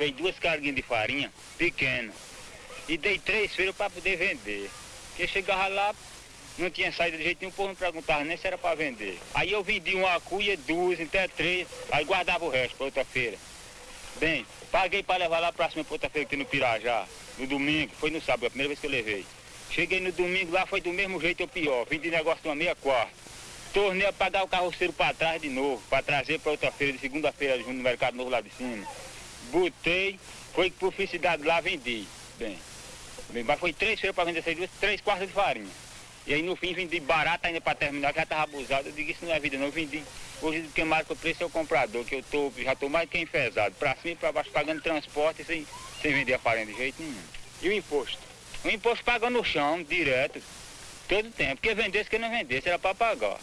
levei duas carguinhas de farinha pequena e dei três feiras para poder vender. Porque chegava lá, não tinha saída de jeito nenhum, o povo não perguntava nem se era para vender. Aí eu vendi uma cuia, duas, até três, aí guardava o resto para outra feira. Bem, paguei para levar lá para cima para outra feira tem no Pirajá, no domingo, foi no sábado, a primeira vez que eu levei. Cheguei no domingo lá, foi do mesmo jeito ou pior, de negócio de uma meia quarta. Tornei a pagar o carroceiro para trás de novo, para trazer para outra feira, de segunda-feira, junto no Mercado Novo lá de cima. Botei, foi por felicidade lá, vendi. Bem, bem mas foi três feiras para vender essas duas, três quartas de farinha. E aí no fim vendi barato ainda para terminar, que já estava abusado. Eu digo, isso não é vida não, eu vendi. Hoje quem marca o preço é o comprador, que eu tô, já estou mais que enfesado. Para cima e para baixo, pagando transporte sem, sem vender a farinha de jeito nenhum. E o imposto? O imposto paga no chão, direto, todo tempo. Porque vendesse, que não vendesse, era para pagar.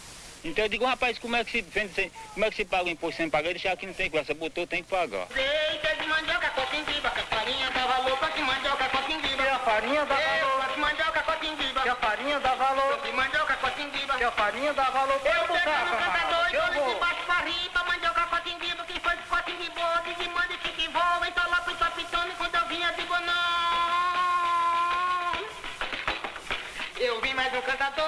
Então eu digo, rapaz, como é que se vende sem, como é que se paga o imposto sem pagar? Deixar aqui não tem conversa, botou, tem que pagar. De mandioca, cotinguiba, que a farinha dá valor, pra de mandioca, cotinguiba. Que a farinha dá valor, Pra de mandioca, cotinguiba. que a farinha dá valor, De mandioca, cotinguiba. que a farinha dá valor para Eu pego no e de baixo pra riba, mandioca, cotinguiba. Quem foi de cotinguiba, de de manda e voa. Então lá pro tapitone quando eu vinha de bonão. Eu vim mais um cantador,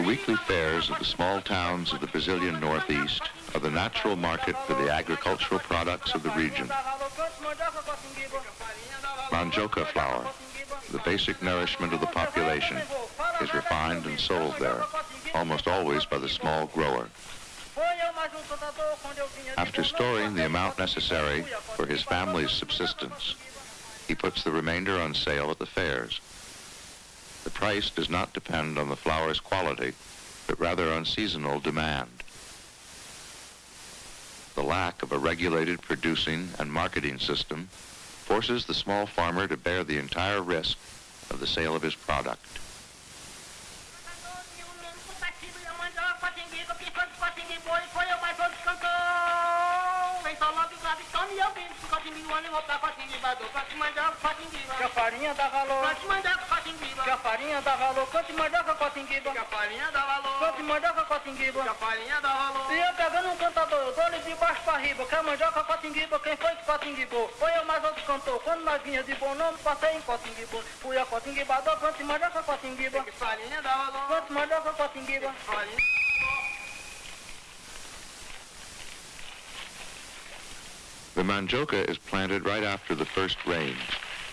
The weekly fairs of the small towns of the Brazilian Northeast are the natural market for the agricultural products of the region. Mandioca flour, the basic nourishment of the population, is refined and sold there, almost always by the small grower. After storing the amount necessary for his family's subsistence, he puts the remainder on sale at the fairs. The price does not depend on the flour's quality, but rather on seasonal demand. The lack of a regulated producing and marketing system forces the small farmer to bear the entire risk of the sale of his product. Que a farinha dá valor, que a farinha dá valor, quanto mandioca, cotinguiba? Quanto mandioca, cotinguiba? E eu pegando um cantador, eu dou-lhe de baixo pra riba, que a mandioca cotinguiba, quem foi que cotinguibou? Foi eu mais outro cantor, quando nós vinha de bom nome, passei em cotinguiba. Fui a cotinguibador, quanto mandioca, cotinguiba? Quanto mandioca, cotinguiba? The mandioca is planted right after the first rains,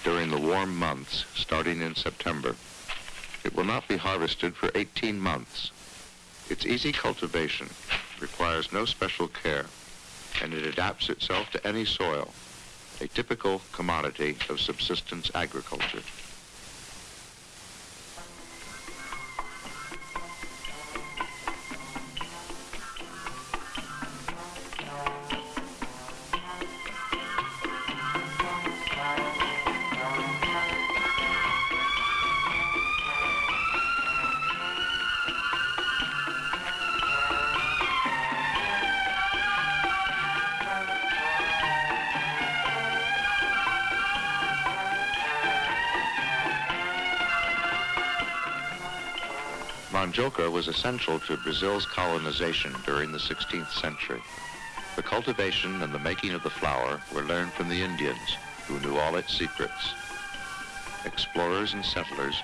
during the warm months, starting in September. It will not be harvested for 18 months. Its easy cultivation requires no special care, and it adapts itself to any soil, a typical commodity of subsistence agriculture. Mandioca was essential to Brazil's colonization during the 16th century. The cultivation and the making of the flour were learned from the Indians, who knew all its secrets. Explorers and settlers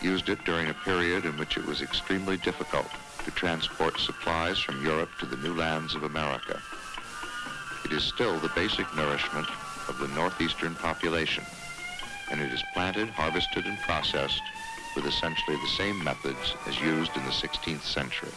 used it during a period in which it was extremely difficult to transport supplies from Europe to the new lands of America. It is still the basic nourishment of the northeastern population, and it is planted, harvested, and processed with essentially the same methods as used in the 16th century.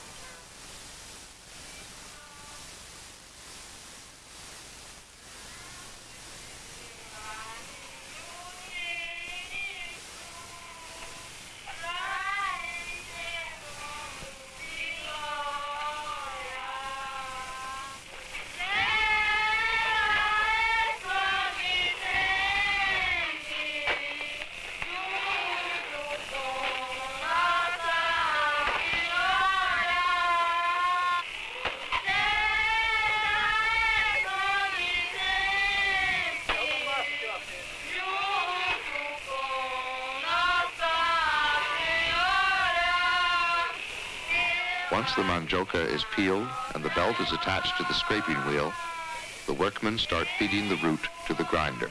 Once the mandioca is peeled and the belt is attached to the scraping wheel, the workmen start feeding the root to the grinder.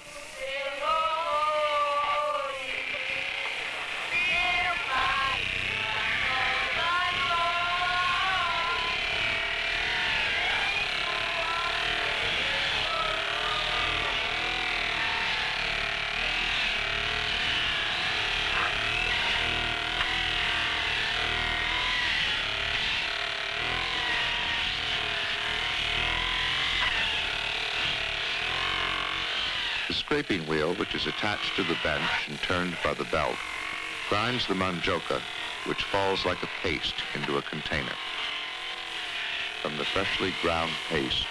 The scraping wheel, which is attached to the bench and turned by the belt, grinds the mandioca, which falls like a paste into a container. From the freshly ground paste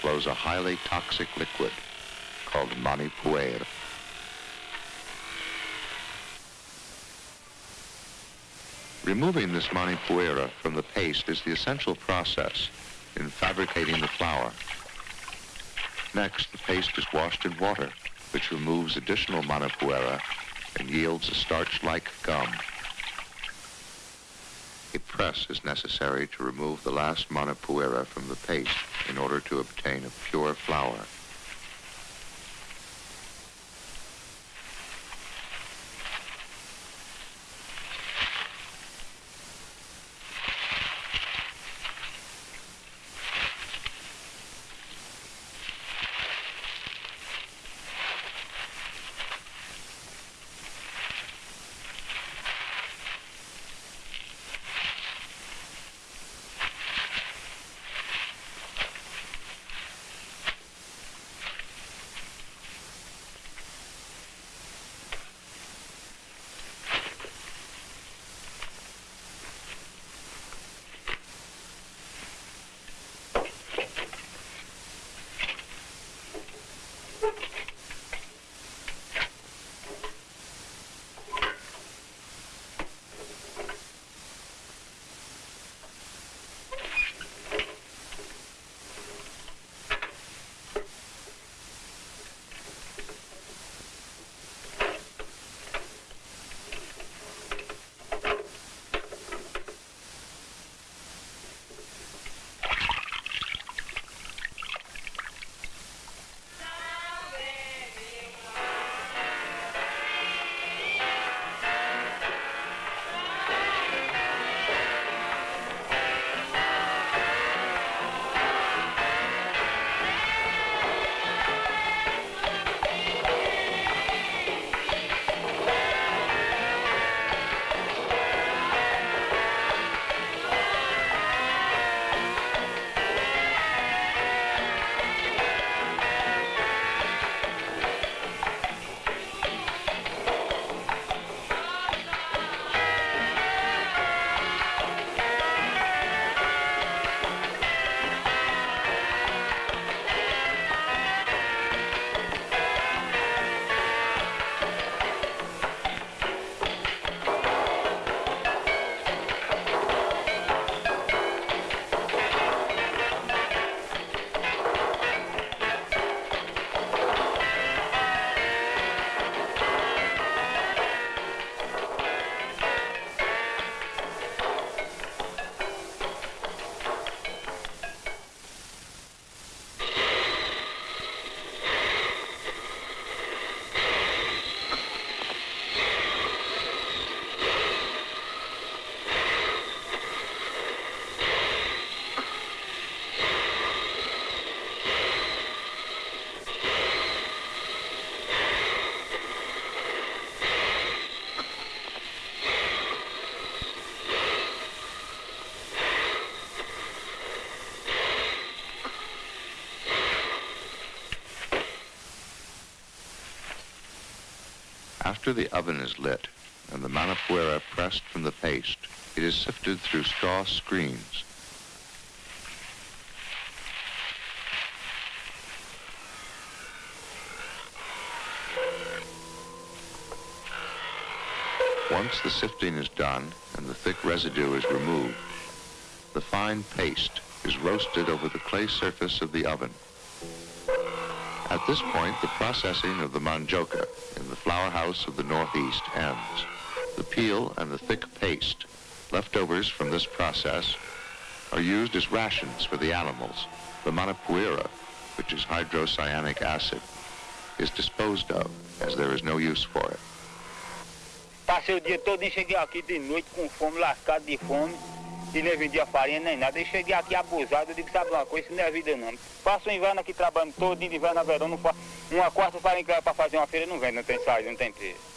flows a highly toxic liquid called manipuera. Removing this manipuera from the paste is the essential process in fabricating the flour. Next, the paste is washed in water, which removes additional manipuera and yields a starch-like gum. A press is necessary to remove the last manipuera from the paste in order to obtain a pure flour. After the oven is lit and the manipuera pressed from the paste, it is sifted through straw screens. Once the sifting is done and the thick residue is removed, the fine paste is roasted over the clay surface of the oven. At this point, the processing of the mandioca in the flour house of the Northeast ends. The peel and the thick paste, leftovers from this process, are used as rations for the animals. The manipuera which is hydrocyanic acid, is disposed of as there is no use for it. Passei o dia todo e cheguei aqui de noite com fome, lascado de fome. Nem vendia farinha nem nada. E cheguei aqui abusado, eu digo, sabe uma coisa, isso não é vida não. Passo o inverno aqui trabalhando todo, de inverno verão, não faço. Uma quarta farinha para fazer uma feira não vende, não tem saída, não tem preço.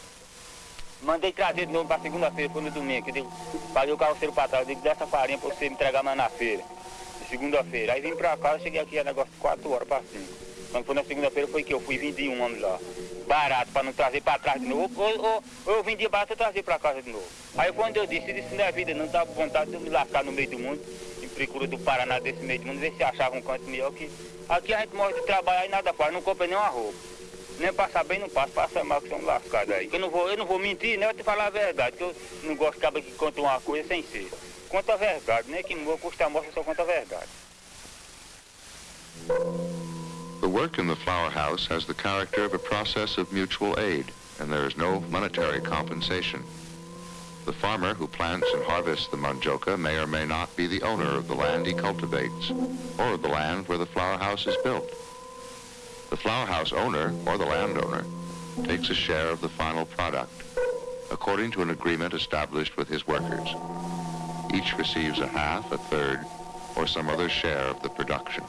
Mandei trazer de novo para segunda-feira, foi no domingo. Eu digo, paguei o carroceiro para trás, eu digo, dessa farinha para você me entregar mais na feira. Segunda-feira. Aí vim para eu cheguei aqui, era negócio de 4 horas para cima. Quando foi na segunda-feira foi que eu fui vendi um homem lá. Barato, para não trazer para trás de novo. Ou, ou, eu vendia barato, eu trazia para casa de novo. Aí quando eu disse, não é vida, não dá vontade de me lascar no meio do mundo, em procura do Paraná desse meio do mundo, ver se achava um canto melhor que. Aqui a gente morre de trabalhar e nada faz, não compra nenhuma roupa. Nem passar bem não passa, passa mal que são lascados aí. Eu não vou, eu não vou mentir, né? Eu te falar a verdade, que eu não gosto de cabra que conta uma coisa sem ser. Conta a verdade, né? Que não vou custar a morte, eu só conta a verdade. The work in the flour house has the character of a process of mutual aid, and there is no monetary compensation. The farmer who plants and harvests the mandioca may or may not be the owner of the land he cultivates, or the land where the flour house is built. The flour house owner, or the landowner, takes a share of the final product, according to an agreement established with his workers. Each receives a half, a third, or some other share of the production.